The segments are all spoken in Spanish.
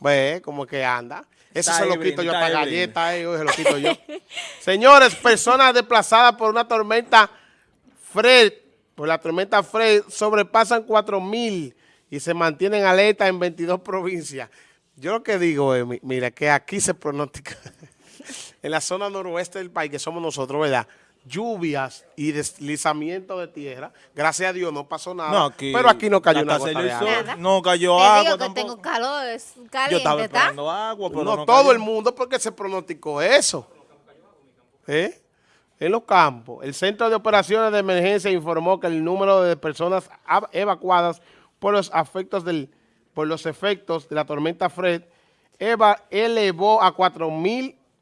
Ve, como que anda. Eso se lo quito yo para galletas, eh, se lo quito yo. Señores, personas desplazadas por una tormenta Fred, por la tormenta Fred, sobrepasan 4 mil y se mantienen alerta en 22 provincias. Yo lo que digo es, mi- mira, que aquí se pronostica, en la zona noroeste del país, que somos nosotros, ¿verdad? Lluvias y deslizamiento de tierra. Gracias a Dios no pasó nada. No, aquí. pero aquí no cayó una gota de agua. Nada. No cayó Te agua digo que tampoco. tengo calor, es Yo caliente, estaba ¿está? esperando agua, pero no, no, todo cayó. el mundo porque se pronosticó eso. ¿Eh? En los campos. El Centro de Operaciones de Emergencia informó que el número de personas evacuadas por los efectos del por los efectos de la tormenta Fred eva- elevó a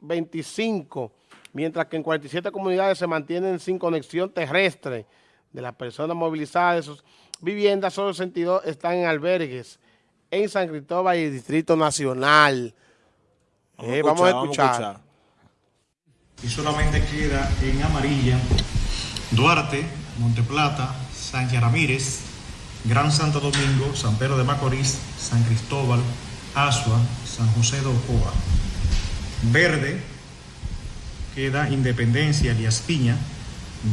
4.025, mientras que en 47 comunidades se mantienen sin conexión terrestre. De las personas movilizadas de sus viviendas, solo 62 están en albergues en San Cristóbal y Distrito Nacional. Eh, vamos a escuchar. y solamente queda en amarilla Duarte, Monteplata, Sánchez Ramírez, Gran Santo Domingo, San Pedro de Macorís, San Cristóbal, Asua, San José de Ocoa. Verde queda Independencia, Elías Piña,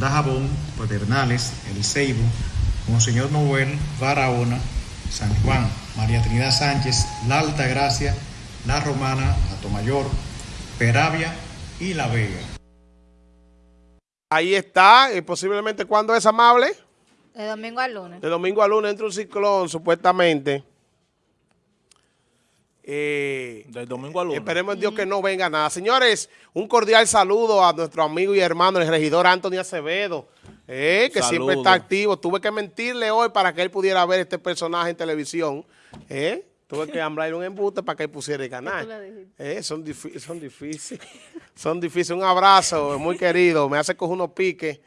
Dajabón, Pedernales, El Ceibo, Monseñor Noel, Barahona, San Juan, María Trinidad Sánchez, La Alta Gracia, La Romana, Atomayor, Peravia y La Vega. Ahí está, y posiblemente cuando es amable, De domingo al lunes. de domingo a lunes entra un ciclón, supuestamente. Eh, Del domingo al lunes. Esperemos en Dios que no venga nada. Señores, un cordial saludo a nuestro amigo y hermano, el regidor Anthony Acevedo, eh, que siempre está activo. Tuve que mentirle hoy para que él pudiera ver este personaje en televisión. eh. Tuve que hablarle un embuste para que él pusiera el canal. Eh, son, difí- son difíciles. son difíciles. Un abrazo, muy querido. Me hace coger unos piques.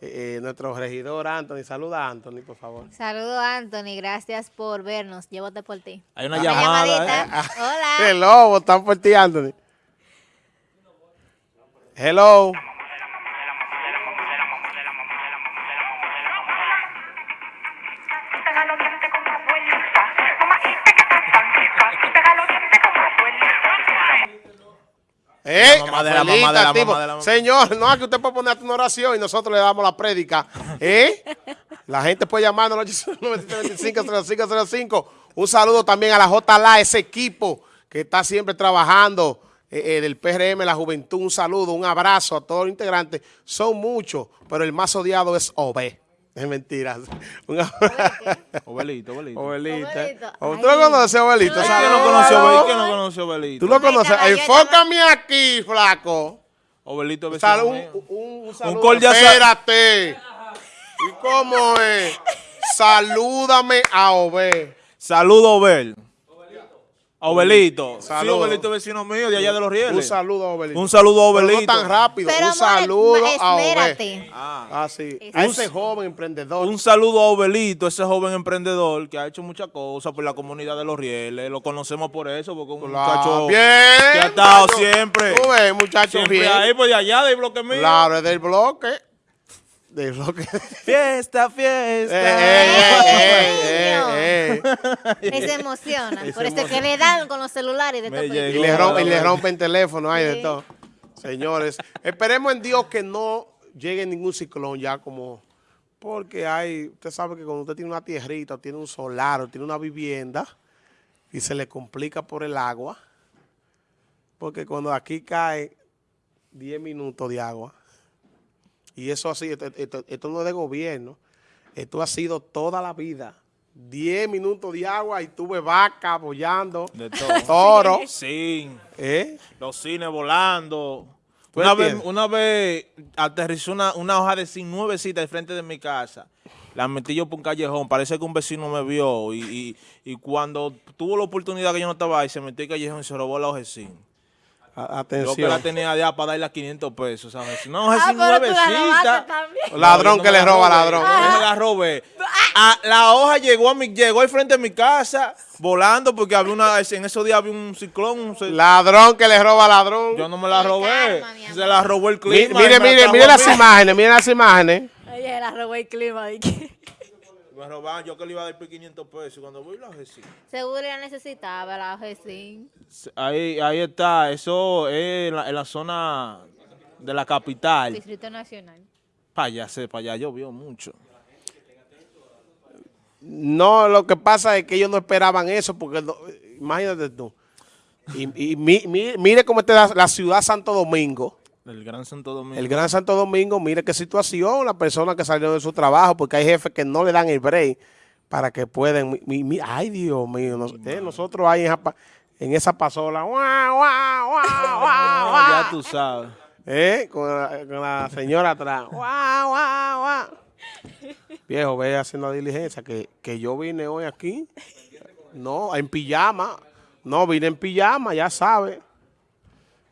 Eh, eh, nuestro regidor Anthony. Saluda a Anthony, por favor. Saludos, Anthony. Gracias por vernos. Llévate por ti. Hay una llamada. llamadita. ¿eh? Hola. Hello, están por ti, Anthony. Hello. Eh, La mamá de la mamá de la tipo, mamá de la mamá. Señor, no es que usted puede poner una oración y nosotros le damos la prédica. ¿Eh? La gente puede llamarnos al 809-725-0505. Un saludo también a la JLA, ese equipo que está siempre trabajando eh, eh, del PRM, la juventud. Un saludo, un abrazo a todos los integrantes. Son muchos, pero el más odiado es OB. Es mentira. Obelito, Obelito. Obelito. ¿Tú lo Ay. conoces, Obelito? No. ¿Quién no Saludos. conoció a Obelito? ¿Quién no conoció a Obelito? ¿Tú lo conoces? Enfócame aquí, flaco. Obelito vecino Sal- un, un, un saludo. cordial sal- Espérate. ¿Y cómo es? Salúdame a Obé. Saludo, Obel. Obelito. Sí, Saludo. Obelito vecino mío de allá de los rieles. Un saludo a Obelito. Un saludo a Pero Obelito. No tan rápido. Pero, un saludo a espérate. Ah. Ah, sí. A ese joven emprendedor. Un saludo a Obelito, ese joven emprendedor que ha hecho muchas cosas por la comunidad de los rieles. Lo conocemos por eso, porque es un Claro. muchacho Bien. que ha estado muchacho. siempre. Tú ves, muchacho, siempre bien. ahí, pues de allá, del bloque mío. Claro, es del bloque. Del bloque. Fiesta, fiesta. Eh, eh, eh, eh, eh. Y se emocionan. Por eso es que le dan con los celulares de Me todo llegó. Y le, rom- y le rompen teléfono, hay de Sí. todo. Señores, esperemos en Dios que no llegue ningún ciclón ya como... Porque hay, usted sabe que cuando usted tiene una tierrita, o tiene un solar, o tiene una vivienda, y se le complica por el agua, porque cuando aquí cae 10 minutos de agua, y eso así, esto, esto- esto no es de gobierno, esto ha sido toda la vida. 10 minutos de agua y tuve vaca apoyando, De todo. toro, Sí, ¿eh? los cines volando. ¿Tú Una vez, una vez aterrizó una, una hoja de zinc nuevecita al frente de mi casa. La metí yo por un callejón. Parece que un vecino me vio. Y, y, y cuando tuvo la oportunidad que yo no estaba ahí, se metió al callejón y se robó la hoja de zinc. A- Yo que Atención. la tenía ya para darle a 500 pesos, ¿sabes? Una hoja de Ah, la nuevecita. también. Ladrón No, que no le la roba robé, ladrón. Yo me la robé. Ah, la hoja llegó a mi, llegó al frente de mi casa volando porque había una, en esos días había un ciclón. un ce- Ladrón que le roba ladrón. yo no me la robé. calma. Se la robó el clima. mire, la mire, mire las imágenes, mire las imágenes. Oye, la robó el clima. ¿y qué? Me robaban, yo que le iba a dar por 500 pesos. Cuando voy la sí. Seguro ya necesitaba la OGC. Ahí, ahí está, eso es en la, en la zona de la capital. Distrito Nacional. Para allá, para allá llovió mucho. No, lo que pasa es que ellos no esperaban eso, porque no- imagínate tú. Y, y mi- mi- mire cómo está la, la ciudad Santo Domingo, El Gran Santo Domingo. el Gran Santo Domingo, mire qué situación, las personas que salieron de su trabajo, porque hay jefes que no le dan el break para que puedan. mi- mi- ay, Dios mío, nos- eh, nosotros ahí en esa, pa- en esa pasola, guau, guau, guau, guau, ya tú sabes. ¿Eh? Con la, con la señora atrás. ¡Guau, guau, guau! Viejo, ve haciendo diligencia, que, que yo vine hoy aquí. No, en pijama. No, vine en pijama, ya sabe.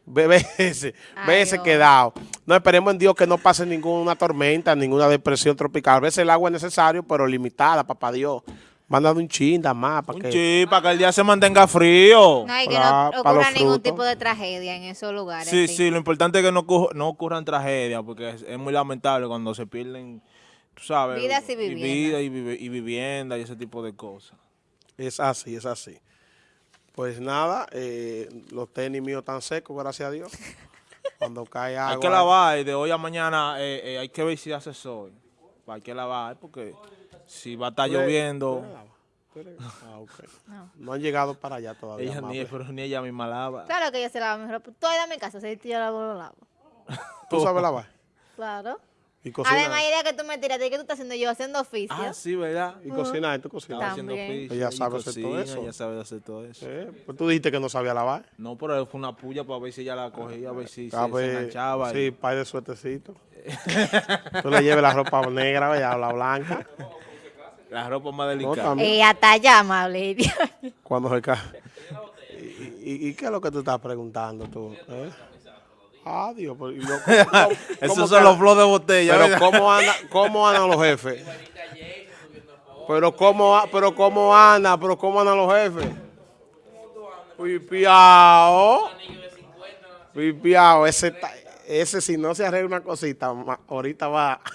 Ve, ve ese, ve Ay, ese Dios. quedado. No esperemos en Dios que no pase ninguna tormenta, ninguna depresión tropical. A veces el agua es necesario, pero limitada, papá Dios. Mándame un chinda más para Un que... para que el día se mantenga frío. No hay que Para- no ocurra ningún tipo de tragedia en esos lugares. Sí, sí. sí, lo importante es que no, ocurra- no ocurran tragedias, porque es, es muy lamentable cuando se pierden, tú sabes, Vidas y viviendas. vida y, y vivienda y ese tipo de cosas. Es así, es así. Pues nada, eh, los tenis míos están secos, gracias a Dios. Cuando cae agua. Hay que lavar y de hoy a mañana eh, eh, hay que ver si hace sol. Hay que lavar porque si va a estar ¿Tú eres- lloviendo, Ah, ok. No. han llegado para allá todavía. ella ni, pero ni ella misma lava. Claro que yo se lava mi ropa. Tú ahí dame casa, si yo la lo lavo. ¿Tú sabes lavar? Claro. Y cocinar. Además, idea que tú me tiras, ¿qué tú estás haciendo yo? Haciendo oficio. Ah, sí, ¿verdad? Y cocinar, tú Estaba cocinas. haciendo oficio, Ella y sabe hacer todo cocina, eso. Ella sabe hacer todo eso. Eh, Pues tú dijiste que no sabía lavar. No, pero fue una puya para ver si ella la cogía, a ver si se, A se ver, enganchaba. Sí, y- par de suertecito. tú le lleves la ropa negra, ¿verdad? o la blanca. La ropa más No, delicada. también. Eh, hasta allá, amable. Cuando se cae. ¿Y, y, y qué es lo que tú estás preguntando tú? eh? Ah, Dios. pero- y lo- ¿cómo- cómo- Esos cómo son los flows de botella, Pero. ¿cómo, anda, ¿cómo andan los jefes? Pero ¿cómo, pero ¿cómo anda? ¿Pero cómo andan los jefes? Pipiao. Pipiao. Ese, ese si no se arregla una cosita, ma- ahorita va.